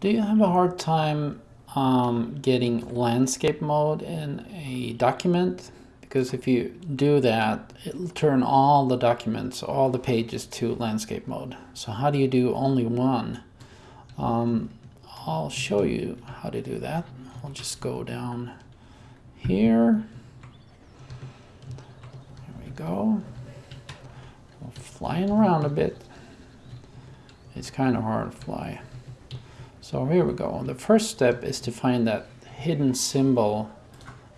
Do you have a hard time um, getting landscape mode in a document? Because if you do that, it'll turn all the documents, all the pages to landscape mode. So how do you do only one? Um, I'll show you how to do that. I'll just go down here. There we go. Flying around a bit. It's kind of hard to fly. So here we go. The first step is to find that hidden symbol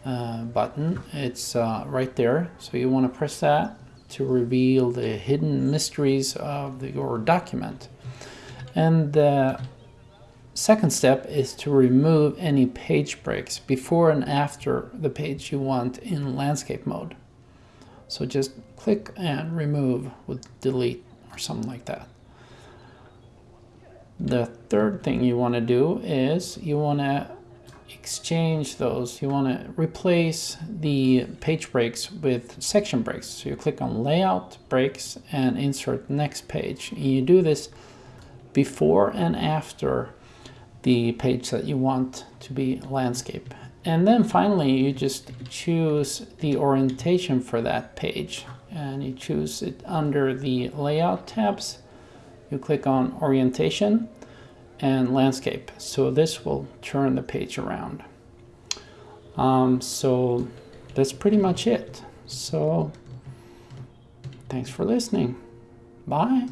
uh, button. It's uh, right there. So you want to press that to reveal the hidden mysteries of the, your document. And the second step is to remove any page breaks before and after the page you want in landscape mode. So just click and remove with delete or something like that. The third thing you want to do is you want to exchange those. You want to replace the page breaks with section breaks. So you click on layout breaks and insert next page. And you do this before and after the page that you want to be landscape. And then finally, you just choose the orientation for that page and you choose it under the layout tabs you click on orientation and landscape. So this will turn the page around. Um, so that's pretty much it. So thanks for listening. Bye.